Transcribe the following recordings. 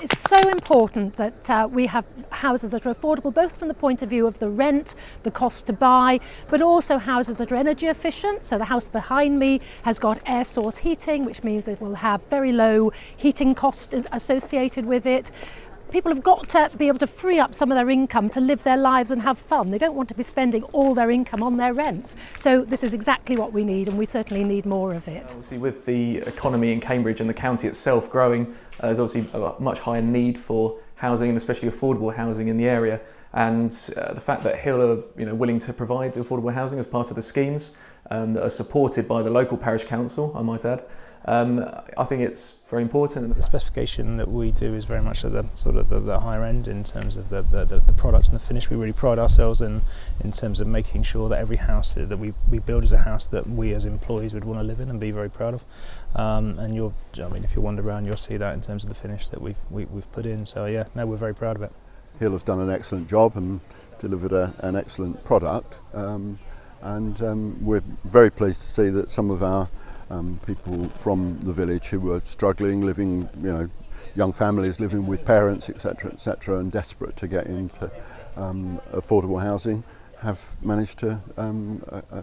it's so important that uh, we have houses that are affordable both from the point of view of the rent, the cost to buy, but also houses that are energy efficient. So the house behind me has got air source heating, which means it will have very low heating cost associated with it. People have got to be able to free up some of their income to live their lives and have fun. They don't want to be spending all their income on their rents. So this is exactly what we need and we certainly need more of it. Obviously with the economy in Cambridge and the county itself growing, uh, there's obviously a much higher need for housing and especially affordable housing in the area. And uh, the fact that Hill are you know, willing to provide the affordable housing as part of the schemes um, that are supported by the local parish council, I might add, um, I think it's very important. The specification that we do is very much at the sort of the, the higher end in terms of the, the, the, product and the finish. We really pride ourselves in in terms of making sure that every house that we, we build is a house that we as employees would want to live in and be very proud of. Um, and you'll, I mean, if you wander around, you'll see that in terms of the finish that we've we, we have put in. So yeah, no, we're very proud of it. he'll have done an excellent job and delivered a, an excellent product. Um, and um, we're very pleased to see that some of our um, people from the village who were struggling, living, you know, young families living with parents, etc., etc., and desperate to get into um, affordable housing, have managed to um, uh, uh,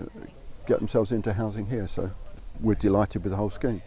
get themselves into housing here. So we're delighted with the whole scheme.